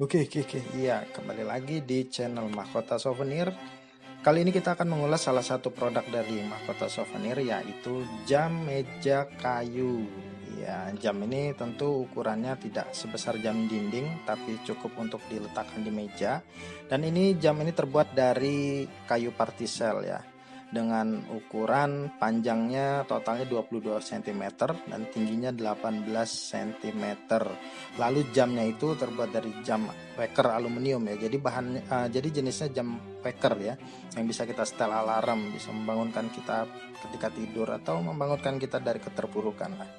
Oke, oke, oke. Iya, kembali lagi di channel Mahkota Souvenir. Kali ini kita akan mengulas salah satu produk dari Mahkota Souvenir yaitu jam meja kayu. Ya, jam ini tentu ukurannya tidak sebesar jam dinding tapi cukup untuk diletakkan di meja. Dan ini jam ini terbuat dari kayu partisel ya dengan ukuran panjangnya totalnya 22 cm dan tingginya 18 cm. Lalu jamnya itu terbuat dari jam waker aluminium ya. Jadi bahan uh, jadi jenisnya jam waker ya yang bisa kita setel alarm, bisa membangunkan kita ketika tidur atau membangunkan kita dari keterpurukan lah.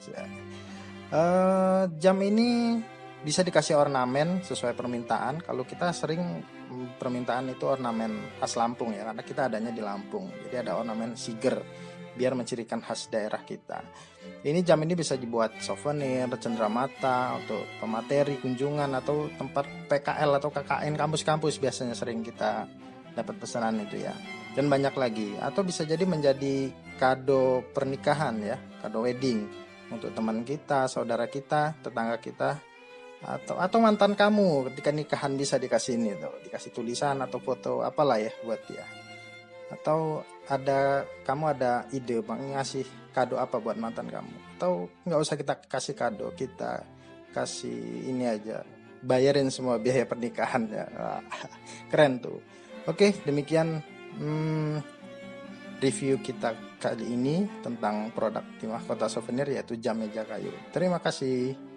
Uh, jam ini bisa dikasih ornamen sesuai permintaan. Kalau kita sering mm, permintaan itu ornamen khas Lampung ya, karena kita adanya di Lampung. Jadi ada ornamen siger biar mencirikan khas daerah kita. Ini jam ini bisa dibuat souvenir, cenderamata, untuk pemateri, kunjungan atau tempat PKL atau KKN kampus-kampus biasanya sering kita dapat pesanan itu ya. Dan banyak lagi atau bisa jadi menjadi kado pernikahan ya, kado wedding untuk teman kita, saudara kita, tetangga kita atau atau mantan kamu ketika nikahan bisa dikasih ini tuh dikasih tulisan atau foto apalah ya buat dia. Atau ada kamu ada ide bang ngasih kado apa buat mantan kamu? Atau nggak usah kita kasih kado kita kasih ini aja bayarin semua biaya pernikahan ya. Keren tuh. Oke demikian hmm, review kita kali ini tentang produk di mahkota souvenir yaitu jam meja kayu. Terima kasih